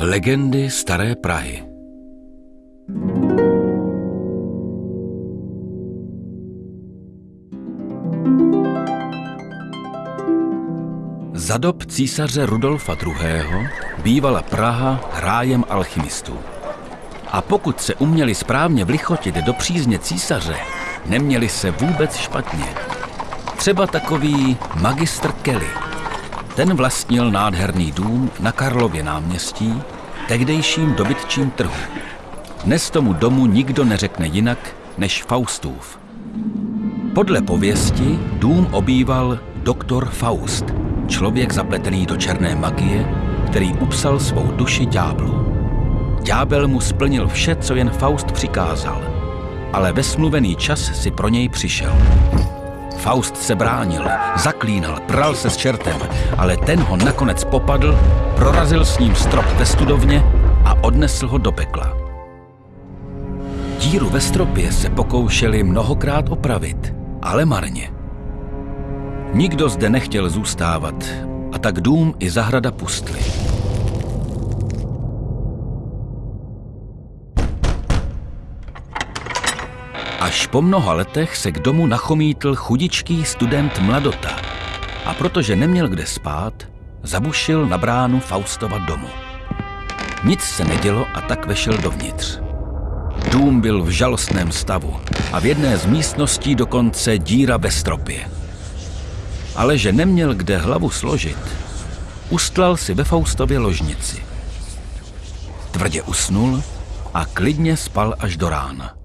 Legendy Staré Prahy Za dob císaře Rudolfa II. bývala Praha rájem alchymistů. A pokud se uměli správně vlichotit do přízně císaře, neměli se vůbec špatně. Třeba takový magistr Kelly. Ten vlastnil nádherný dům na Karlově náměstí, tehdejším dobytčím trhu. Dnes tomu domu nikdo neřekne jinak než Faustův. Podle pověsti dům obýval doktor Faust, člověk zapletený do černé magie, který upsal svou duši ďáblu. Ďábel mu splnil vše, co jen Faust přikázal, ale ve smluvený čas si pro něj přišel. Faust se bránil, zaklínal, pral se s čertem, ale ten ho nakonec popadl, prorazil s ním strop ve studovně a odnesl ho do pekla. Díru ve stropě se pokoušeli mnohokrát opravit, ale marně. Nikdo zde nechtěl zůstávat a tak dům i zahrada pustli. Až po mnoha letech se k domu nachomítl chudičký student Mladota a protože neměl kde spát, zabušil na bránu Faustova domu. Nic se nedělo a tak vešel dovnitř. Dům byl v žalostném stavu a v jedné z místností dokonce díra ve stropě. Ale že neměl kde hlavu složit, ustlal si ve Faustově ložnici. Tvrdě usnul a klidně spal až do rána.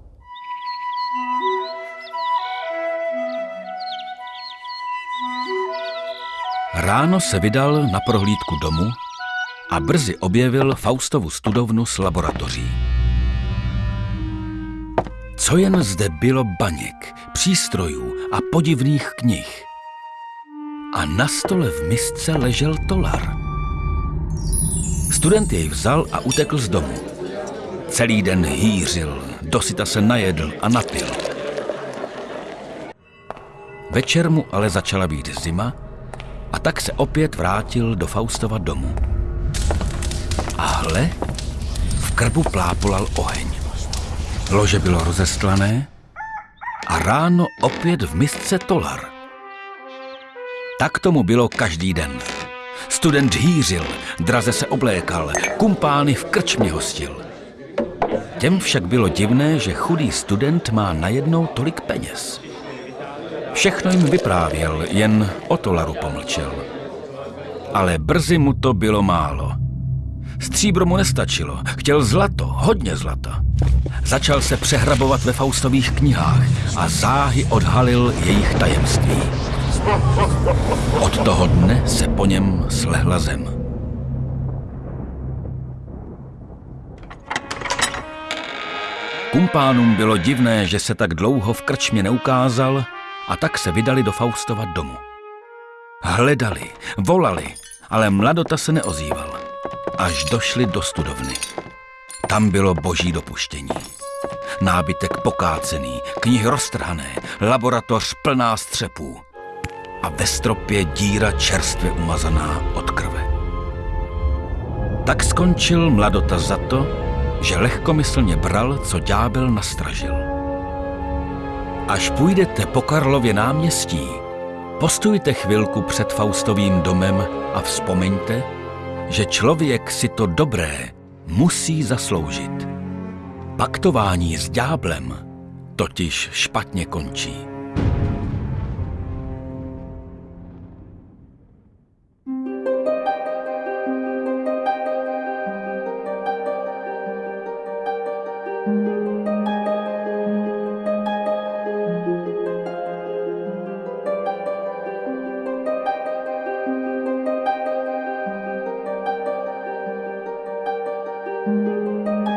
Ráno se vydal na prohlídku domu a brzy objevil Faustovu studovnu s laboratoří. Co jen zde bylo baněk, přístrojů a podivných knih. A na stole v misce ležel tolar. Student jej vzal a utekl z domu. Celý den hýřil, dosyta se najedl a napil. Večer mu ale začala být zima a tak se opět vrátil do Faustova domu. A hle, v krbu plápolal oheň. Lože bylo rozestlané a ráno opět v misce tolar. Tak tomu bylo každý den. Student hýřil, draze se oblékal, kumpány v krčmě hostil. Těm však bylo divné, že chudý student má najednou tolik peněz. Všechno jim vyprávěl, jen o tolaru pomlčel. Ale brzy mu to bylo málo. Stříbro mu nestačilo, chtěl zlato, hodně zlata. Začal se přehrabovat ve Faustových knihách a záhy odhalil jejich tajemství. Od toho dne se po něm slehla zem. Kumpánům bylo divné, že se tak dlouho v krčmě neukázal a tak se vydali do Faustova domu. Hledali, volali, ale mladota se neozýval. Až došli do studovny. Tam bylo boží dopuštění. Nábytek pokácený, knihy roztrhané, laboratoř plná střepů a ve stropě díra čerstvě umazaná od krve. Tak skončil mladota za to, že lehkomyslně bral, co ďábel nastražil. Až půjdete po Karlově náměstí, postujte chvilku před Faustovým domem a vzpomeňte, že člověk si to dobré musí zasloužit. Paktování s ďáblem totiž špatně končí. Música